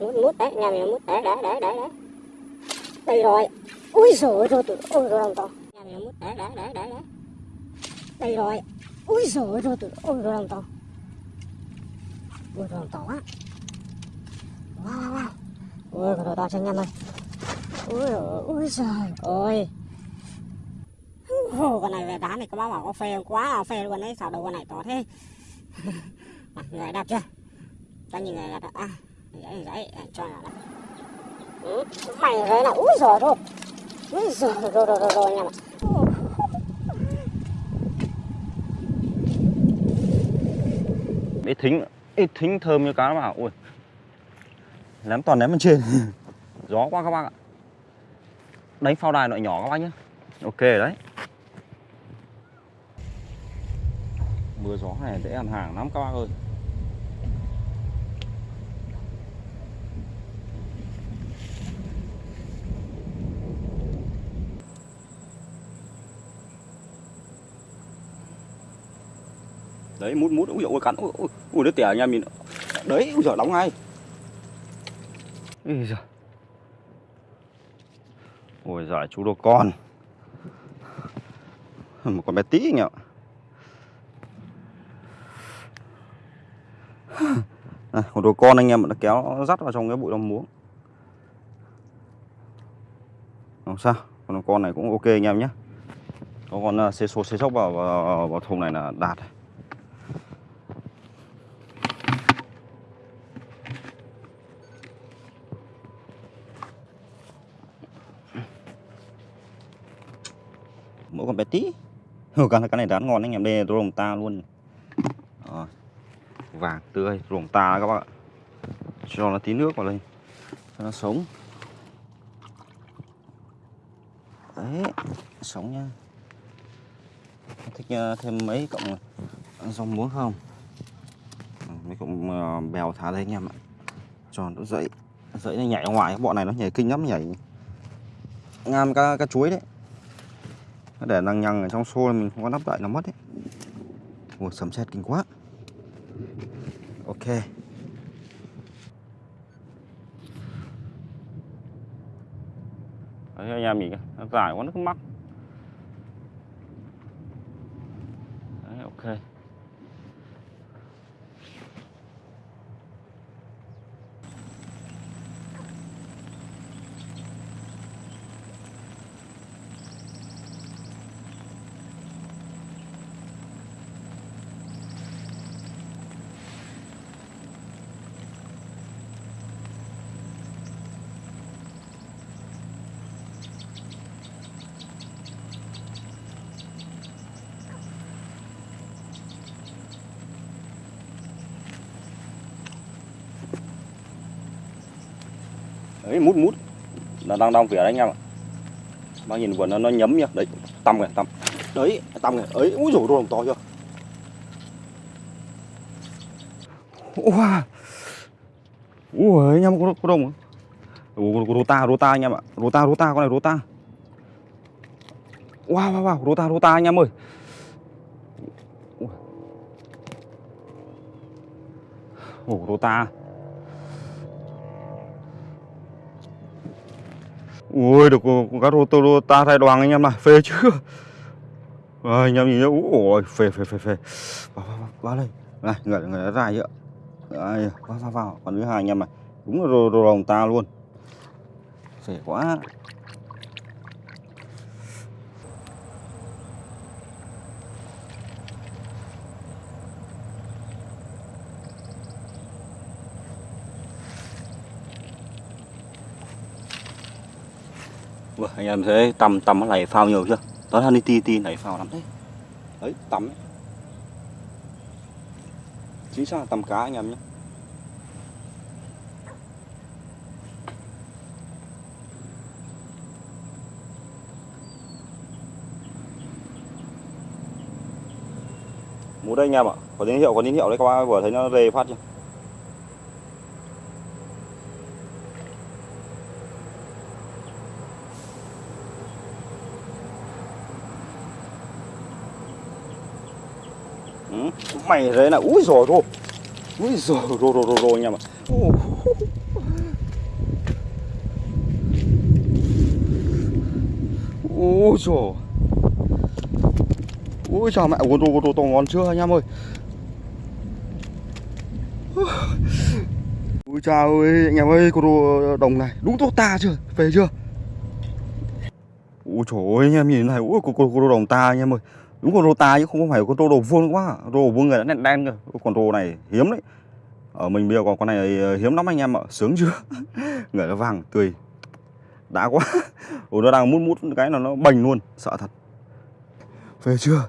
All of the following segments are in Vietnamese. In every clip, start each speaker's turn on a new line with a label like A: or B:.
A: mút mút đấy nhà mình mút đấy đấy đấy đấy đấy đây rồi. Ui rồi rồi tụi ôi rồi đồng to nhà mình mút đấy đấy đấy đấy đấy đây rồi. Ui rồi rồi tụi ôi rồi đồng to ui rồi đồng to á, wow wow ui rồi to cho anh em ơi. Ui ui rồi ôi Ồ, con này về đá này có bao bảo có phê quá là phê luôn đấy sao đâu con này to thế. Người đẹp chưa? Cho nhìn người đẹp à đấy đấy cho nó đẹp ừ, mày đấy là úi giời thôi. Úi giời rồi rồi rồi rồi nha
B: ít thính ít thính thơm như cá nó bảo à? ui. Ném toàn ném bên trên. Gió quá các bác ạ. Đánh phao đài loại nhỏ các bác nhé ok đấy. Mưa gió này dễ ăn hàng lắm các bác ơi. Đấy mút mút. Ui ôi cắn. Ui ui, ui đứa tẻ em mình. Đấy ui giời đóng ngay. Ui giời. Ôi giời chú đồ con. Một con bé tí anh ạ à, một đồ con anh em đã kéo nó dắt vào trong cái bụi đồng muống. Không sao con con này cũng ok anh em nhé. Có con à, xê xô xê sóc vào, vào vào thùng này là đạt mỗi con bé tí. Cái cái này đã ngon anh em đây rồng ta luôn. Đó. vàng tươi rồng ta các bạn, ạ. Cho nó tí nước vào đây cho nó sống. Đấy sống nha. Thích ờ, thêm mấy cộng ờ, rong muống không? Mấy cộng bèo thả đây anh em ạ. Cho nó dậy. Dậy nó nhảy ra ngoài bọn này nó nhảy kinh lắm nhảy ngam cá cá chuối đấy để lằng nhằng ở trong xô mình không có nắp lại nó mất đấy Ủa, sấm sét kinh quá. Ok. Đấy anh em nhìn nó dài quá, nó cứ mắc Đấy ok đấy mút mút. Là đang đong vỉa đấy anh em ạ. Bác nhìn vừa nó nó nhấm nhá. Đấy tăm kìa tăm. Đấy tăm kìa ấy úi rồi đồng to chưa? Wow ui anh em có, có đồng rota rota anh em ạ. Rota rota con này rota wow wow wow rota rota anh em ơi. Ồ rota Ui được con cá rô tô ta thay đoàn anh em này, phê chưa? À, anh em nhìn nhá, ui phê phê phê phê. Vào vào vào, vào đây. Này, người người đã dài vậy Đây, vào vào vào, còn thứ hai anh em này. Đúng là rô rô ta luôn. Phê quá. Ủa, anh em thấy tầm tầm nó này phao nhiều chưa? Đó là đi ti ti này phao lắm đấy. Đấy, tầm ấy. Chính xác là tầm cá anh em nhé. Mú đây anh em ạ. Có tín hiệu, có tín hiệu đấy các bác vừa thấy nó rề phát chưa? mày thế là úi rồi thôi úi rồi rồi rồi rồi anh nha ạ ôi trời ôi chào mẹ, uống đồ đồ to ngon chưa anh em ơi? Ôi chào ơi, anh em ơi con đồ đồng này. Đúng tốt ta chưa? Về chưa? Ôi trời ơi, anh em nhìn này ôi con đồ đồng ta anh em ơi đúng con rô ta chứ, không phải con rô đồ vuông quá. Rô vuông người đã đen đen cơ con rô này hiếm đấy. Ở mình bây giờ còn con này ờ, hiếm lắm anh em ạ. Sướng chưa? Người nó vàng tươi. Đã quá. Ủa nó đang mút mút cái là nó bành luôn. Sợ thật. Về chưa?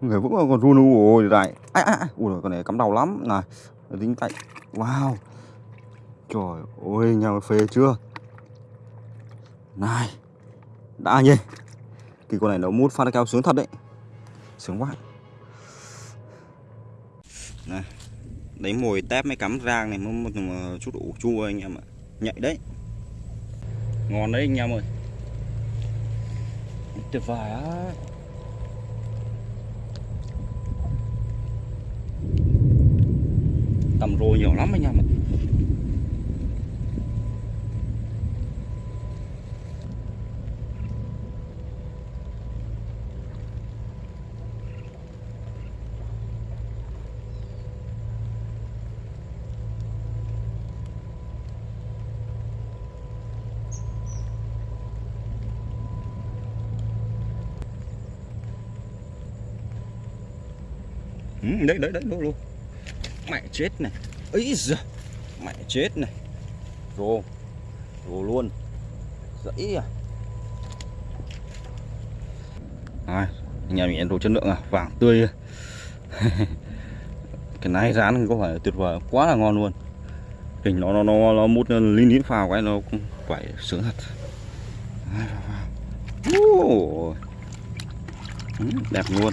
B: Người vẫn còn run. Ôi lại ai ai ai? Ui con này cắm đầu lắm. Này tính tay. Wow. Trời ơi, nhà phê chưa? Này. Đã nhỉ? Thì con này nó mút phát cao sướng thật đấy sướng quá. Này đấy mồi tép mới cắm rang này một chút ủ chua anh em ạ. Nhạy đấy. Ngon đấy anh em ơi. Tuyệt vời á. Tầm rô nhiều lắm anh em ạ Ừ, đấy đấy đấy luôn luôn mẹ chết này. Ấy giờ mẹ chết này. Rồ. Rồ luôn. Dãy à. À, nhà mình đồ chất lượng à. Vàng tươi. Cái này rán có phải tuyệt vời quá là ngon luôn. Hình nó nó nó nó mút linh lín phào cái nó cũng phải sướng thật. Uh, đẹp luôn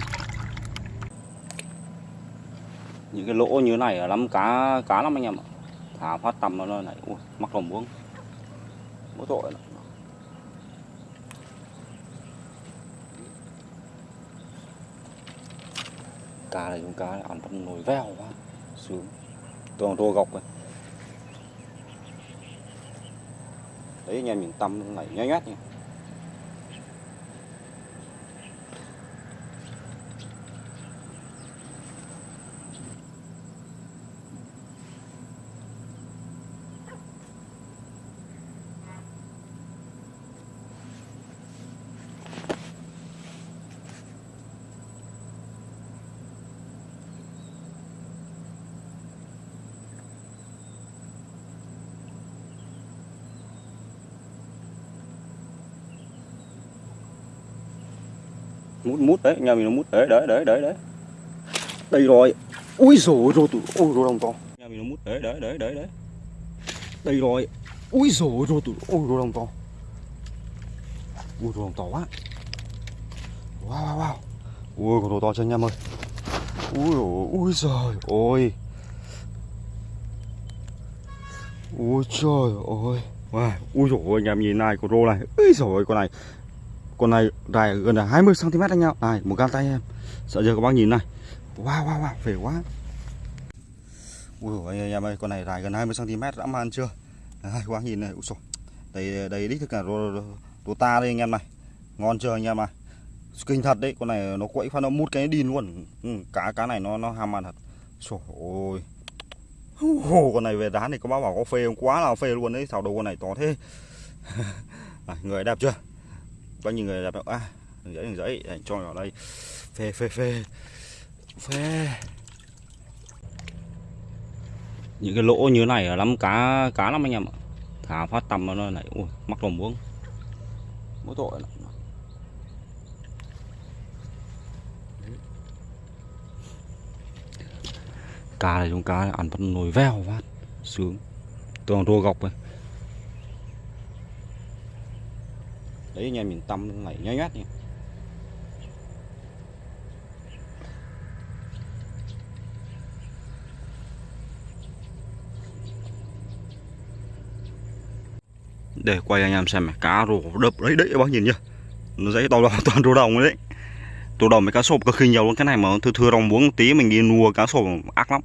B: những cái lỗ như này là lắm cá cá lắm anh em ạ. Thả phát tầm nó này. Ui, mắc lòng muống. Mỗi tội lắm. cá này chúng cá này ăn trong nồi veo quá. Sướng. Toàn rô gọc rồi. Đấy anh em nhìn tâm này nhói nhót nha. Mút mút đấy nhà mình nó mút đấy đấy đấy đấy đấy. Đây rồi. Ui rồi rồi tụi ôi rồi đồng to. Nhà mình nó mút đấy đấy đấy đấy đấy. Đây rồi. Ui rồi rồi tụi ôi rồi đồng to. Ui rồi đồng to quá. Wow wow wow. Ui con đồ to chân em ơi? Ui ôi ui giời ôi. Ui trời ơi wow. ui rồi anh em nhìn này con rô này. Ui rồi con này con này dài gần là 20 cm anh em. Này một găng tay em. Sợ giờ các bác nhìn này. Wow wow wow phê quá. Ui anh em ơi con này dài gần 20 cm đã man chưa? Đấy, các bác nhìn này ui đây đây đích thực là rô, ta đây anh em này. Ngon chưa anh em à? Kinh thật đấy con này nó quậy phát nó mút cái đi luôn. Ừ, cá cá này nó nó ham ăn thật. Trời ơi. Ồ, con này về đá này có bác bảo có phê không? Quá là phê luôn đấy thảo đầu con này to thế. À, người đẹp chưa? Bao nhiêu người đẹp à đường giấy đường giấy. Anh cho vào đây. Phê phê phê. Phê. Những cái lỗ như này là lắm, cá cá lắm anh em ạ. Thả phát tầm nó này. Ui, mắc lồng muống mỗi tội lắm. Cá này chúng cá này ăn bắt nồi veo phát. Sướng. Tường rô gọc rồi đấy anh em nhìn tâm này nhói nhát nha. Để quay anh em xem này, cá rô đập đấy đấy các bác nhìn nhá. Nó dãy to toàn rô đồng đấy. Rô đồng với cá sộp cực kỳ nhiều luôn, cái này mà thưa thưa rồng muống tí mình đi nua cá sộp ác lắm.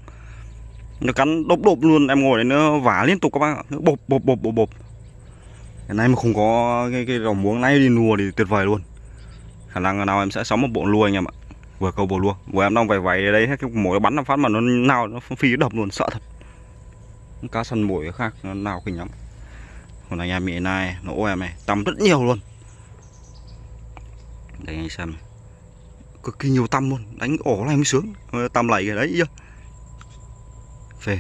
B: Nó cắn đốp đốp luôn, em ngồi đấy nó vả liên tục các bác ạ. Bộp bộp bộp bộp bộp cái này mà không có cái, cái rồng muống này đi lùa thì tuyệt vời luôn. Khả năng nào em sẽ sống một bộ lùa anh em ạ. Vừa câu bộ lùa vừa em đang vầy vầy ở đây hết cái mồi bắn nó phát mà nó nào nó phi đập luôn sợ thật. Cá săn mồi khác nó nào kinh lắm. Còn anh em hiện nay nó ô em này tầm rất nhiều luôn. Đây anh xem này. cực kỳ nhiều tăm luôn đánh ổ này mới sướng. Ờ, tăm lầy cái đấy chưa? Phê.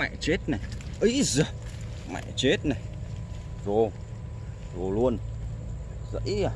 B: Mẹ chết này. Ấy giờ, mẹ chết này. Rồ rồ luôn. Dãy à.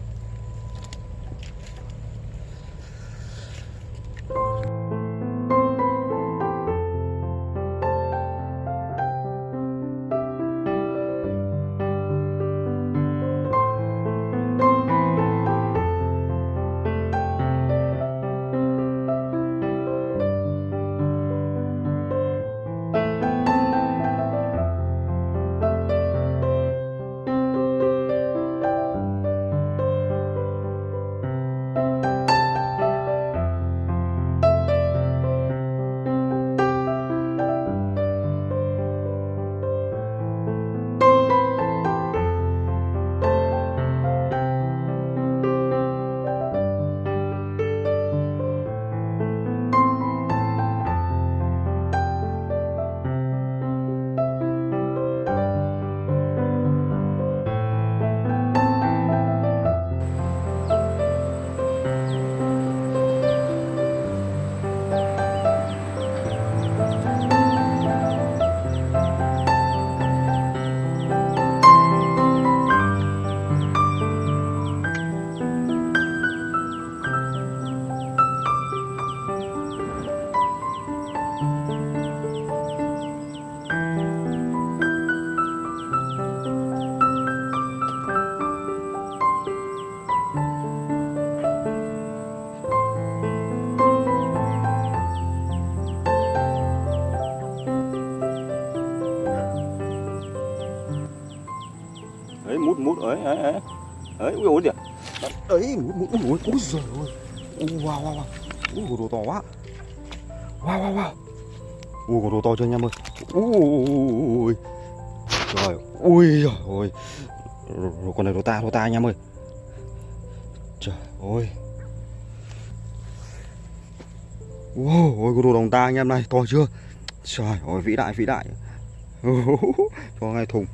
B: Ấy ấy ấy ấy ui ôi kìa. Ấy ui ui ui ôi giời ơi. Ui wow wow wow. Ui đồ to quá. Wow wow wow. Ui con đồ to chưa anh em ơi? Ui trời ui giời ơi. Rồi con này đồ ta đồ ta anh em ơi. Trời ơi. Wow, ôi con đồ đồng ta anh em này to chưa? Trời ơi vĩ đại vĩ đại. Cho ngay thùng.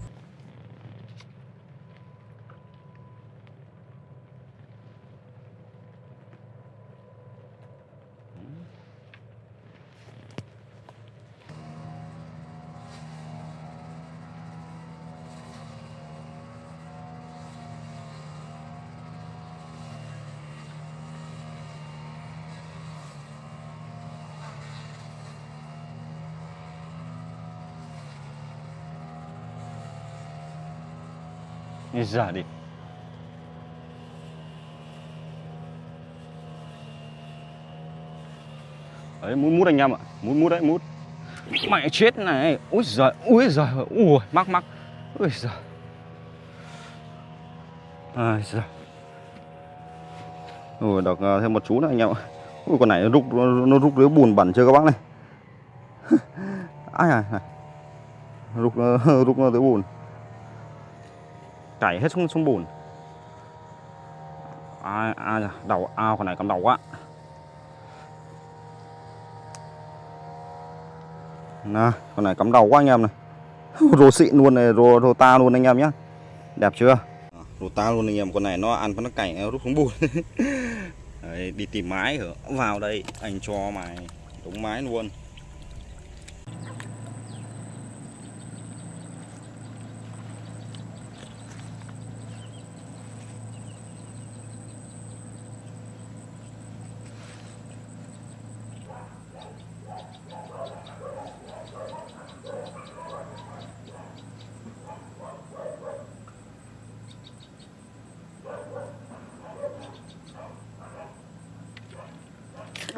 B: Đi ra đi. Đấy, mút mút anh em ạ. Mút mút đấy, mút. Mẹ chết này. Úi giời Úi giời, Ui, mắc mắc. Úi giời. Ai giời Ui, đọc à, thêm một chú nữa anh em ạ. Ui, con này nó rút nó rút lưới bùn bẩn chưa các bác này. Ai à này. Rút rút rút dưới bùn chảy hết xuống xuống bùn. Ai ai à, đầu ao con này cầm đầu quá. Nè con này cắm đầu quá anh em này. Rô xịn luôn này rô, rô ta luôn anh em nhé đẹp chưa? Rô ta luôn anh em con này nó ăn nó cảnh nó rút xuống bùn. Đấy, đi tìm mái hả? Vào đây anh cho mày đúng mái luôn.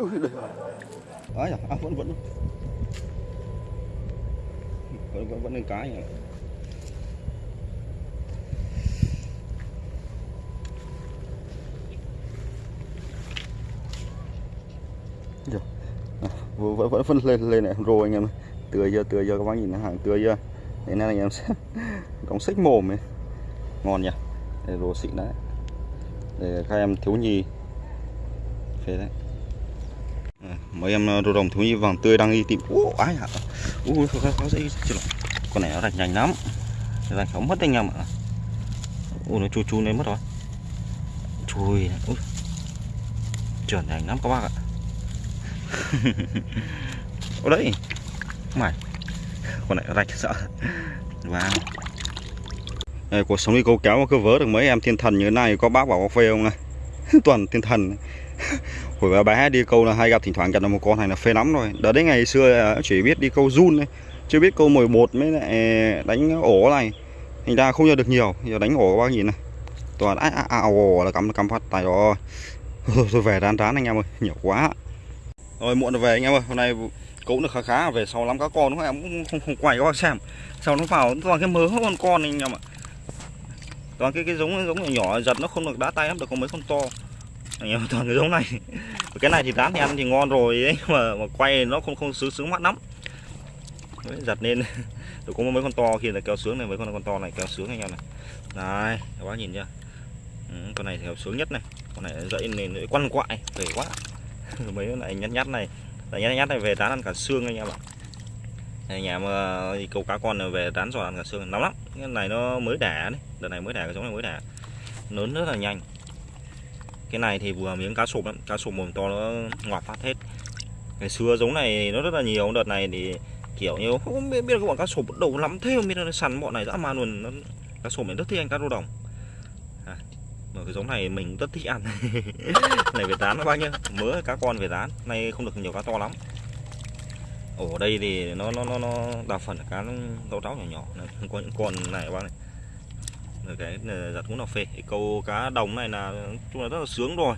B: Ui, đây. Ấy à, à, vẫn vẫn. Vẫn vẫn vẫn lên cái nhỉ. Giờ, à, vẫn vẫn vẫn lên lên này. Rồi anh em ơi. tươi chưa tươi chưa các bác nhìn hàng tươi chưa? Thế nên anh em sẽ đóng xích mồm ấy. Ngon nhỉ? Đây rồ xịn đấy. Để các em thiếu nhi. Phê đấy mấy em ờ, đồ đồng thiếu nhi vàng tươi đang đi tìm ú ái hả? Ú khó khó dễ con này nó rạch nhanh lắm. Rạch không mất anh em ạ. Ú nó chu chu lên mất rồi. Chui ui. Trượt nhanh lắm các bác ạ. Ở đấy. Mày. Con này rạch sợ. Vâng. Wow đây, cuộc sống đi câu kéo mà cứ vớ được mấy em thiên thần như thế này có bác bảo có phê không này toàn thiên thần hồi bé bé đi câu là hay gặp thỉnh thoảng gặp được một con này là phê lắm rồi. Đó đấy ngày xưa à, chỉ biết đi câu run thôi chưa biết câu mồi bột mới lại à, đánh ổ này. Thành ra không nhờ được nhiều giờ đánh ổ các bác nhìn này. Toàn á á ồ là cắm cắm phát tài rồi tôi về rán rán anh em ơi nhiều quá. Rồi muộn rồi về anh em ơi hôm nay cũng được khá khá về sau lắm các con đúng không? Em cũng không, không quay các bác xem. Sau nó vào toàn cái mớ con con anh em ạ. Toàn cái cái giống giống nhỏ nhỏ giật nó không được đá tay lắm được có mấy con to. Anh em toàn cái giống này cái này thì rán thì ăn thì ngon rồi ấy mà mà quay nó không không sướng sướng mắt lắm. Đấy, giật lên tôi có mấy con to kia là kéo sướng này mấy con con to này kéo sướng anh em này. Này các bác nhìn chưa? Ừ, con này thì kéo sướng nhất này. Con này dậy nên quăn quại về quá. Mấy con này nhát nhát này là nhát nhát này về rán ăn cả xương anh em ạ. Nhà mà câu cá con này về rán giò ăn cả xương nóng lắm. Cái này nó mới đẻ đấy đợt này mới đẻ cái giống này mới đẻ. Lớn rất là nhanh cái này thì vừa miếng cá sụp lắm cá sụp mồm to nó ngoạp phát hết. Ngày xưa giống này nó rất là nhiều đợt này thì kiểu như không biết, biết các bọn cá sụp đầu lắm thế không biết là sắn bọn này dã man luôn. Nó, cá sụp này rất thích ăn cá rô đồng. À, mà cái giống này mình rất thích ăn. Này về tán nó bao nhiêu? Mớ cá con về tán nay không được nhiều cá to lắm. Ở đây thì nó nó nó nó đa phần là cá rau ráo nhỏ nhỏ. Này không có những con này các bác này cái giặt cũng là phê cái câu cá đồng này là chung là rất là sướng rồi